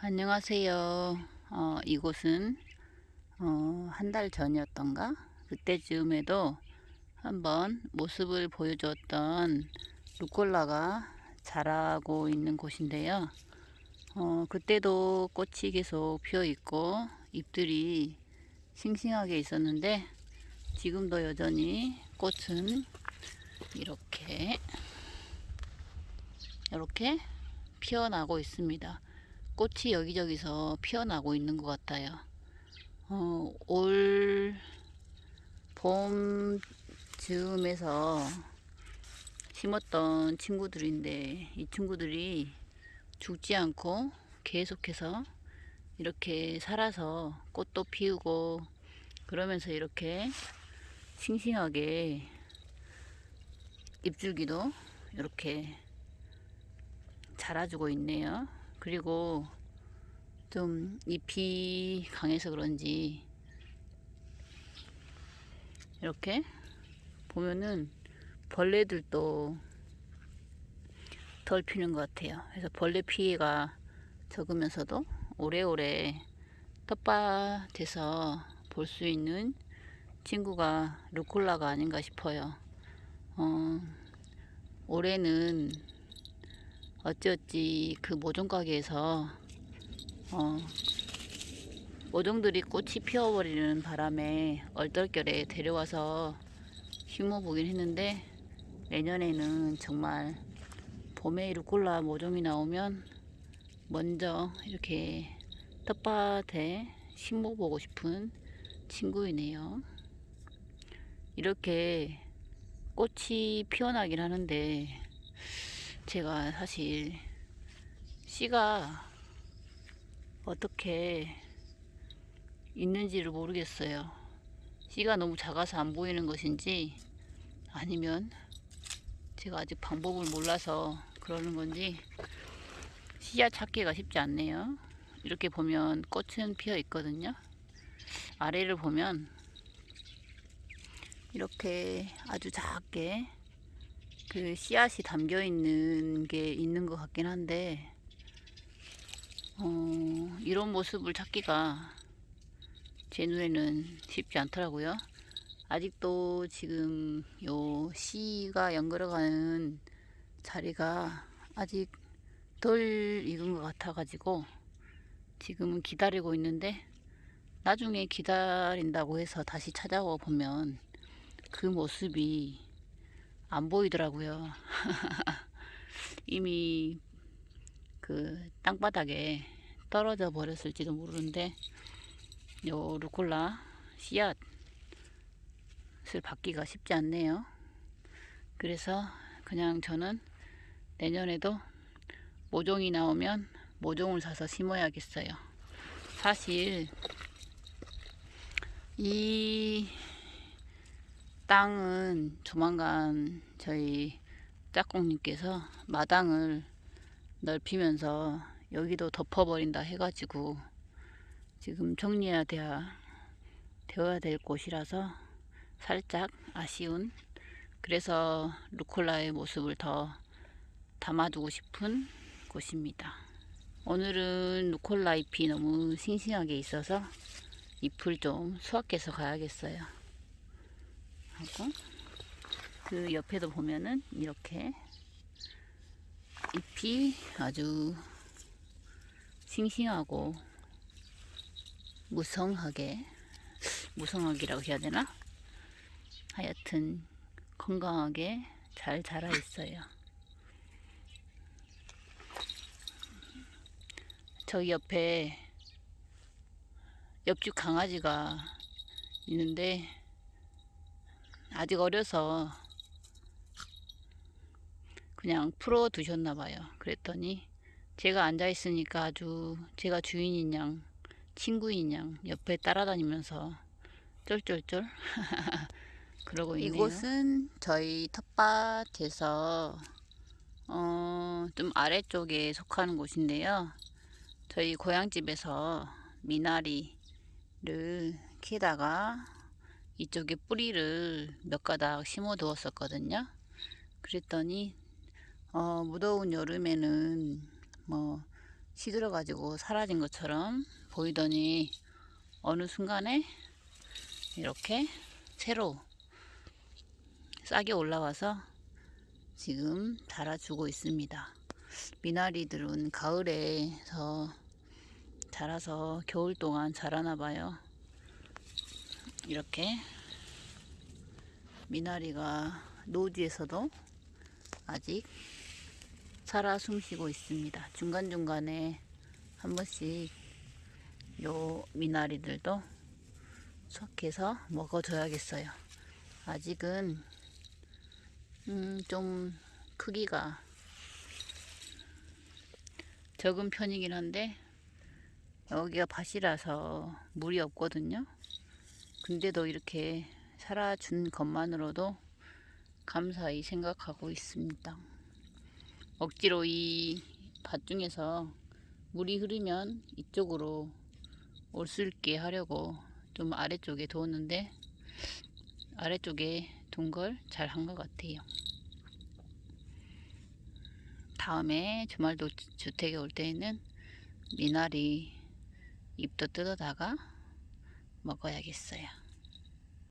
안녕하세요. 어, 이곳은 어, 한 달 전이었던가 그때쯤에도 한번 모습을 보여줬던 루꼴라가 자라고 있는 곳인데요. 어, 그때도 꽃이 계속 피어 있고 잎들이 싱싱하게 있었는데 지금도 여전히 꽃은 이렇게 이렇게 피어나고 있습니다. 꽃이 여기저기서 피어나고 있는 것 같아요. 어, 올 봄 즈음에서 심었던 친구들인데 이 친구들이 죽지 않고 계속해서 이렇게 살아서 꽃도 피우고 그러면서 이렇게 싱싱하게 잎줄기도 이렇게 자라주고 있네요. 그리고 좀 잎이 강해서 그런지 이렇게 보면은 벌레들도 덜 피는 것 같아요. 그래서 벌레 피해가 적으면서도 오래오래 텃밭에서 볼 수 있는 친구가 루콜라가 아닌가 싶어요. 어, 올해는 어찌어찌 그 모종 가게에서 어, 모종들이 꽃이 피어버리는 바람에 얼떨결에 데려와서 심어보긴 했는데 내년에는 정말 봄에 루꼴라 모종이 나오면 먼저 이렇게 텃밭에 심어보고 싶은 친구이네요. 이렇게 꽃이 피어나긴 하는데 제가 사실 씨가 어떻게 있는지를 모르겠어요. 씨가 너무 작아서 안 보이는 것인지 아니면 제가 아직 방법을 몰라서 그러는 건지 씨앗 찾기가 쉽지 않네요. 이렇게 보면 꽃은 피어 있거든요. 아래를 보면 이렇게 아주 작게 그 씨앗이 담겨 있는 게 있는 것 같긴 한데 어, 이런 모습을 찾기가 제 눈에는 쉽지 않더라고요. 아직도 지금 요 씨가 연결어가는 자리가 아직 덜 익은 것 같아 가지고 지금은 기다리고 있는데 나중에 기다린다고 해서 다시 찾아와 보면 그 모습이 안 보이더라고요. 이미 그 땅바닥에 떨어져 버렸을지도 모르는데 요 루콜라 씨앗을 받기가 쉽지 않네요. 그래서 그냥 저는 내년에도 모종이 나오면 모종을 사서 심어야겠어요. 사실 이 땅은 조만간 저희 짝꿍님께서 마당을 넓히면서 여기도 덮어버린다 해가지고 지금 정리해야 돼야, 되어야 될 곳이라서 살짝 아쉬운 그래서 루콜라의 모습을 더 담아두고 싶은 곳입니다. 오늘은 루콜라 잎이 너무 싱싱하게 있어서 잎을 좀 수확해서 가야겠어요. 하고 그 옆에도 보면은 이렇게 잎이 아주 싱싱하고 무성하게 무성하기라고 해야 되나? 하여튼 건강하게 잘 자라 있어요. 저기 옆에 옆집 강아지가 있는데 아직 어려서 그냥 풀어 두셨나 봐요. 그랬더니 제가 앉아 있으니까 아주 제가 주인인 양 친구인 양 옆에 따라다니면서 쫄쫄쫄 그러고 있네요. 이곳은 저희 텃밭에서 어, 좀 아래쪽에 속하는 곳인데요. 저희 고향집에서 미나리를 키다가 이쪽에 뿌리를 몇 가닥 심어 두었었거든요. 그랬더니 어, 무더운 여름에는 뭐 시들어 가지고 사라진 것처럼 보이더니 어느 순간에 이렇게 새로 싹이 올라와서 지금 자라주고 있습니다. 미나리들은 가을에서 자라서 겨울 동안 자라나 봐요. 이렇게 미나리가 노지에서도 아직 살아 숨쉬고 있습니다. 중간중간에 한 번씩 요 미나리들도 섞여서 먹어줘야겠어요. 아직은 음, 좀 크기가 적은 편이긴 한데 여기가 밭이라서 물이 없거든요. 근데도 이렇게 살아준 것만으로도 감사히 생각하고 있습니다. 억지로 이 밭 중에서 물이 흐르면 이쪽으로 올 수 있게 하려고 좀 아래쪽에 두었는데 아래쪽에 둔 걸 잘 한 것 같아요. 다음에 주말도 주택에 올 때에는 미나리 잎도 뜯어다가 먹어야겠어요.